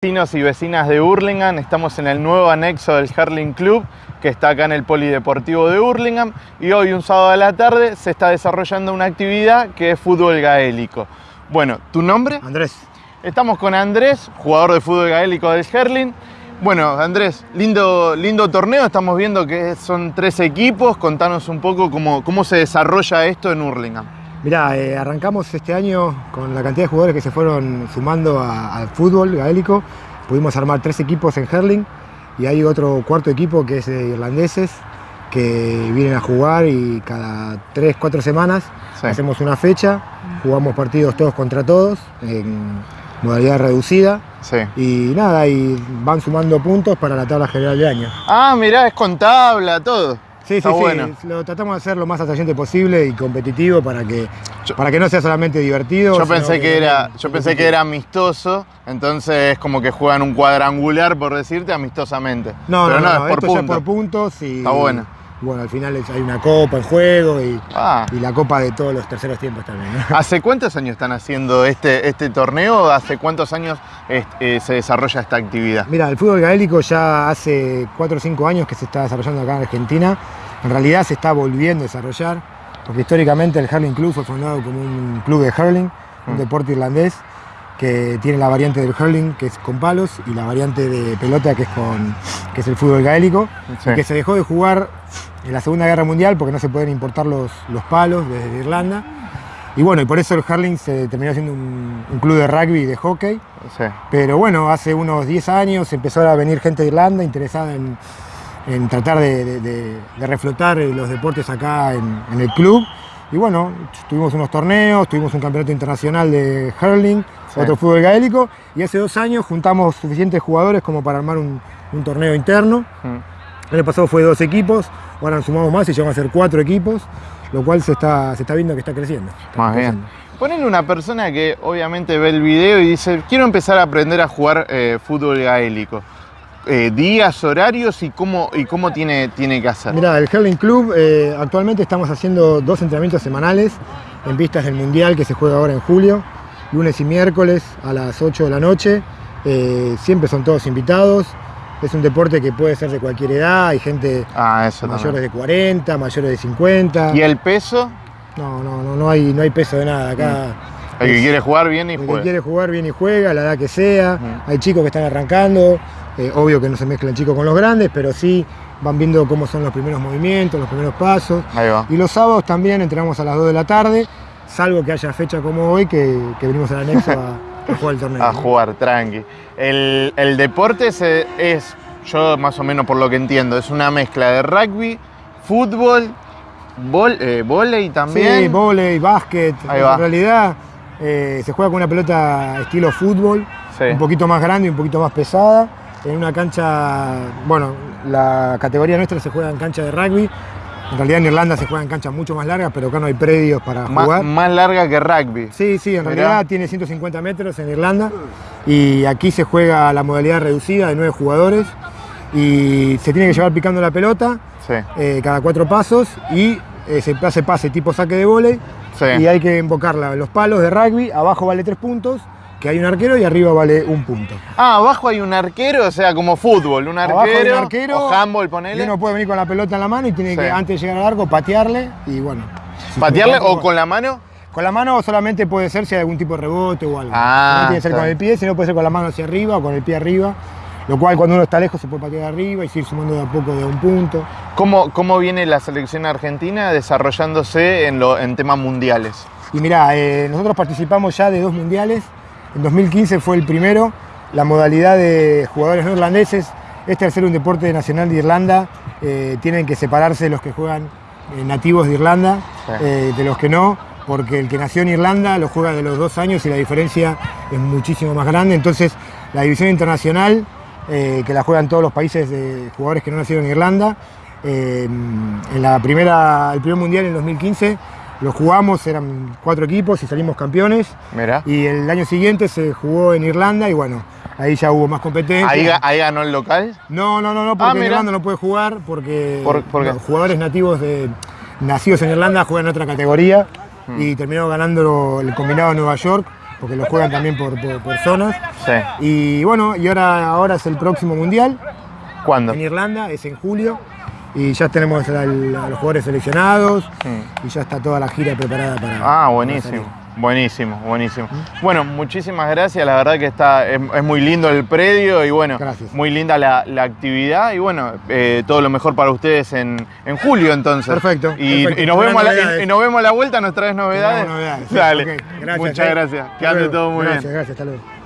Vecinos y vecinas de Hurlingham, estamos en el nuevo anexo del Herling Club que está acá en el Polideportivo de Hurlingham y hoy un sábado a la tarde se está desarrollando una actividad que es fútbol gaélico. Bueno, ¿tu nombre? Andrés. Estamos con Andrés, jugador de fútbol gaélico del Herling. Bueno, Andrés, lindo, lindo torneo, estamos viendo que son tres equipos, contanos un poco cómo, cómo se desarrolla esto en Hurlingham. Mirá, eh, arrancamos este año con la cantidad de jugadores que se fueron sumando al fútbol gaélico. Pudimos armar tres equipos en Herling y hay otro cuarto equipo que es de irlandeses que vienen a jugar y cada tres, cuatro semanas Sí. hacemos una fecha, jugamos partidos todos contra todos en modalidad reducida Sí. y nada, y van sumando puntos para la tabla general de año. Ah, mirá, es con tabla, todo. Sí, Está sí, bueno. sí, lo tratamos de hacer lo más atrayente posible y competitivo para que, Yo- para que no sea solamente divertido. Yo pensé que era, yo pensé que era amistoso, entonces es como que juegan un cuadrangular, por decirte, amistosamente. No, Pero no, no, es por esto ya es punto. por puntos y Está bueno. Bueno, al final hay una copa en juego y, Ah. y la copa de todos los terceros tiempos también. ¿no? ¿Hace cuántos años están haciendo este, este torneo? ¿Hace cuántos años eh, se desarrolla esta actividad? Mira, el fútbol gaélico ya hace 4 o 5 años que se está desarrollando acá en Argentina. En realidad se está volviendo a desarrollar, porque históricamente el Hurling Club fue fundado como un club de hurling, un Mm. deporte irlandés que tiene la variante del hurling que es con palos y la variante de pelota que es con que es el fútbol gaélico, Sí. y que se dejó de jugar en la Segunda Guerra Mundial porque no se pueden importar los, los palos desde Irlanda. Y bueno, y por eso el hurling se terminó siendo un, un club de rugby y de hockey. Sí. Pero bueno, hace unos 10 años empezó a venir gente de Irlanda interesada en, en tratar de, de- de- de reflotar eh, los deportes acá en, en el club. Y bueno, tuvimos unos torneos, tuvimos un campeonato internacional de hurling, Sí. otro fútbol gaélico, y hace dos años juntamos suficientes jugadores como para armar un, un torneo interno. Mm. El año pasado fue dos equipos, ahora nos sumamos más y llegamos a ser cuatro equipos, lo cual se está, se está viendo que está creciendo. está Más bien. Ponele una persona que obviamente ve el video y dice, quiero empezar a aprender a jugar eh, fútbol gaélico. Eh, días, horarios y cómo, y cómo tiene, tiene que hacer. Mira, el Hurling Club eh, actualmente estamos haciendo dos entrenamientos semanales en vistas del Mundial que se juega ahora en julio, lunes y miércoles a las 8 de la noche. Eh, siempre son todos invitados. Es un deporte que puede ser de cualquier edad, hay gente Ah, mayores también. de 40, mayores de 50. ¿Y el peso? No, no, no, no hay, no hay peso de nada acá. El que quiere jugar bien y el que juega. quiere jugar bien y juega, la edad que sea. Ujú. Hay chicos que están arrancando, eh, obvio que no se mezclan chicos con los grandes, pero sí van viendo cómo son los primeros movimientos, los primeros pasos. Ahí va. Y los sábados también entrenamos a las 2 de la tarde, salvo que haya fecha como hoy, que, que venimos al anexo a, a jugar el torneo. A ¿no? jugar, tranqui. El, el deporte se- es, yo más o menos por lo que entiendo, es una mezcla de rugby, fútbol, vol, eh, volei también. Sí, vóley, básquet. Ahí en va. realidad eh, se juega con una pelota estilo fútbol, Sí. un poquito más grande y un poquito más pesada, en una cancha, bueno, la categoría nuestra se juega en cancha de rugby. En realidad en Irlanda se juega en canchas mucho más largas, pero acá no hay predios para jugar. más larga que rugby. Sí, sí, en Mirá. realidad tiene 150 metros en Irlanda y aquí se juega la modalidad reducida de nueve jugadores y se tiene que llevar picando la pelota Sí. eh, cada cuatro pasos y eh, se hace pase tipo saque de Sí. y hay que invocarla los palos de rugby, abajo vale tres puntos, que hay un arquero y arriba vale un punto. Ah, abajo hay un arquero, o sea, como fútbol, un Abajo hay arquero, un arquero o handball, y ponele. uno puede venir con la pelota en la mano y tiene Sí. que antes de llegar al arco patearle y bueno. si ¿Patearle o con la mano? Con la mano solamente puede ser si hay algún tipo de rebote o algo. Ah, no tiene que ser con el pie, sino puede ser con la mano hacia arriba o con el pie arriba. Lo cual cuando uno está lejos se puede patear arriba y seguir sumando de a poco de un punto. ¿Cómo, cómo viene la selección argentina desarrollándose en, lo, en temas mundiales? Y mirá, eh, nosotros participamos ya de dos mundiales. En 2015 fue el primero. La modalidad de jugadores no irlandeses, este al ser un deporte nacional de Irlanda, eh, tienen que separarse los que juegan eh, nativos de Irlanda Sí. eh, de los que no, porque el que nació en Irlanda lo juega de los dos años y la diferencia es muchísimo más grande. Entonces, la división internacional, que la juegan todos los países de jugadores que no nacieron en Irlanda, en la primera, el primer mundial en 2015 lo jugamos, eran cuatro equipos y salimos campeones. Y el año siguiente se jugó en Irlanda y bueno, ahí ya hubo más competencia. Ahí, ga- ahí ganó el local. No, no, no, no, porque en mira. Irlanda no puede jugar porque ¿Por- por qué? los jugadores nativos de nacidos en Irlanda juegan en otra categoría Hmm. y terminó ganando el combinado de Nueva York porque lo juegan también por, por- por zonas. Sí. Y bueno, y ahora, ahora es el próximo mundial ¿Cuándo? en Irlanda, es en julio. Y ya tenemos a los jugadores seleccionados Mm. y ya está toda la gira preparada para. Ah, para buenísimo. Buenísimo, buenísimo. Bueno, muchísimas gracias. La verdad que está, es, es muy lindo el predio y bueno, Gracias. muy linda la, la actividad y bueno, eh, todo lo mejor para ustedes en, en julio entonces. Perfecto, Y, perfecto. y nos vemos a la, Novedades. y- y nos vemos a la vuelta, nos traes novedades. Dale. gracias, Muchas eh. gracias. Que ande todo muy gracias, bien. Gracias, hasta luego.